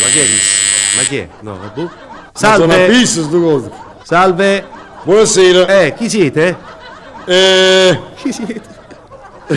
ma che è? Ma che è? No, boh. Salve. visto. Salve. Buonasera. Eh, chi siete? Eh, Chi siete?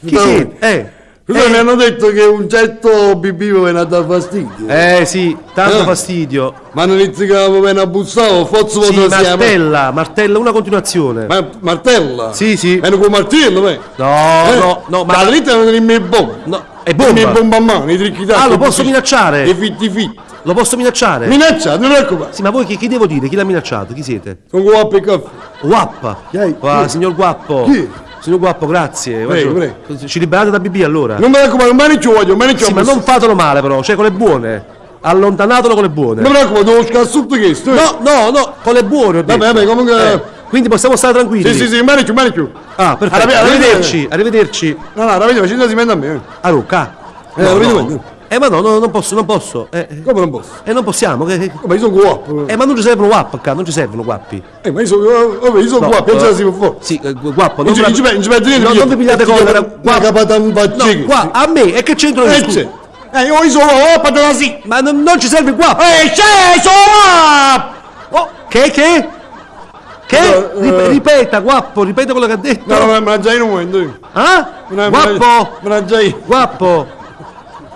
Chi No. siete? Eh. Scusa, mi Eh, hanno detto che un certo mi viene a dar fastidio. eh sì, tanto Eh. fastidio. Ma non inizi che mi viene a bussare, forse Sì, martella, martella, una continuazione. Ma martella? Sì, sì. Viene con martello, beh. No, Eh, no, no, ma La dritta non è mia bomba. no, è Non è bomba. bomba a mano, i tricchi Ah, lo posso minacciare? I fitti fitti. Lo posso minacciare? Minaccia, non come. Sì, ma voi chi, chi devo dire? Chi l'ha minacciato? Chi siete? Con guappo e caffè. Guappa. Chi è? Ah, signor Guappo. Chi? Signor Guappo, grazie. Prego, Guarda, Ci liberate da BB allora? Non mi raccomando, non mi ci voglio, mi ci Sì, ma non fatelo male però, cioè con le buone. Allontanatelo con le buone. Non mi raccomando, devo scassare questo. eh. No, no, no, con le buone. ho detto. Vabbè, vabbè, comunque. Eh, quindi possiamo stare tranquilli. Sì, sì, sì, mani giù, mani giù. Ah, perfetto. Arri- Arrivederci, arrivederci. No, no, ravvedi, facendo si mette a me. A Lucca. Eh, vedo bene. Eh, ma no, no, non posso, non posso. Eh, eh, Come non posso? eh, non possiamo. che- che- Ma io sono guappo. Eh, ma non ci servono guappi qua, non ci servono guappi. Eh, ma io sono, vabbè, io sono No, guappo, non eh, ce la si può fare. Sì, eh, gu- guappo, Non non, ci- non non vi pigliate eh, con un No, qua, a me, e che c'entro io? Eh, scusa? Eh, io sono guappo, te la si. Ma non, non ci serve guappo. Eh, c'è, sono guappo. Oh, che, che? Che? No, Rip- eh. ripeta, guappo, ripeta quello che ha detto. No, la già in un momento. Ah? Guappo, Me la già io. guappo.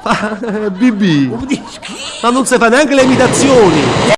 BB. Ma non si fa neanche le imitazioni.